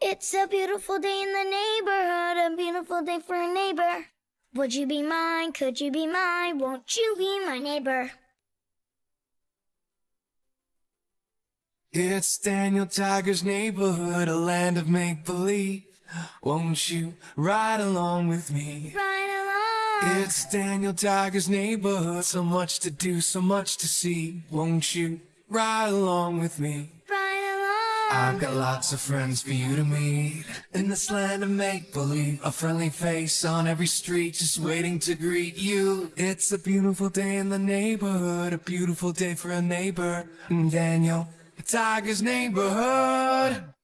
It's a beautiful day in the neighborhood, a beautiful day for a neighbor. Would you be mine? Could you be mine? Won't you be my neighbor? It's Daniel Tiger's neighborhood, a land of make believe. Won't you ride along with me? Ride along. It's Daniel Tiger's neighborhood, so much to do, so much to see. Won't you ride along with me? I've got lots of friends for you to meet in this land of make believe. A friendly face on every street, just waiting to greet you. It's a beautiful day in the neighborhood, a beautiful day for a neighbor. Daniel Tiger's neighborhood.